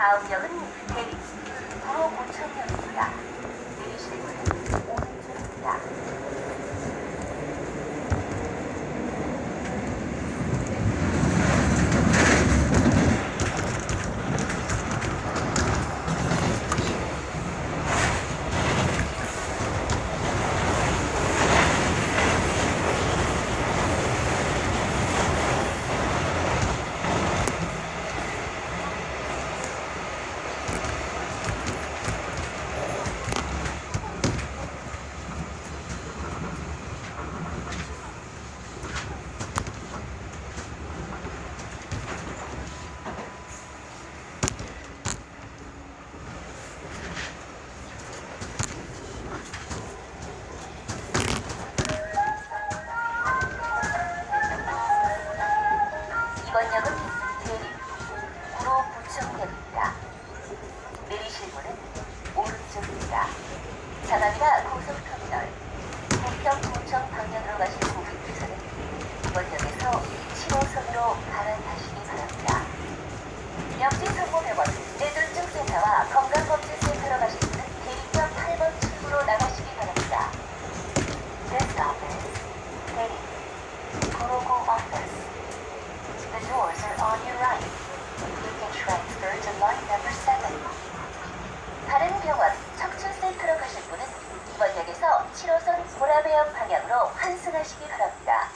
다음 역은 대리 9호 고천역입니다. 9호 구청역입니다. 내리실 문은 오른쪽입니다. 자남이나 고속터미널, 북경 구청 방면으로 가실 고객께서는 이번 역에서 7호선으로 갈아타시기 바랍니다. 역지 성모 100원, 뇌졸중 센터와 건강검진센터로 가실 분은 대리점 8번 출구로 나가시기 바랍니다. This stop is 대리 959 office. The doors are on your right. You can transfer to line number 7. 다른 병원 척추센터로 가실 분은 이번 역에 서 7호선 보라매역 방향으로 환승하시기 바랍니다.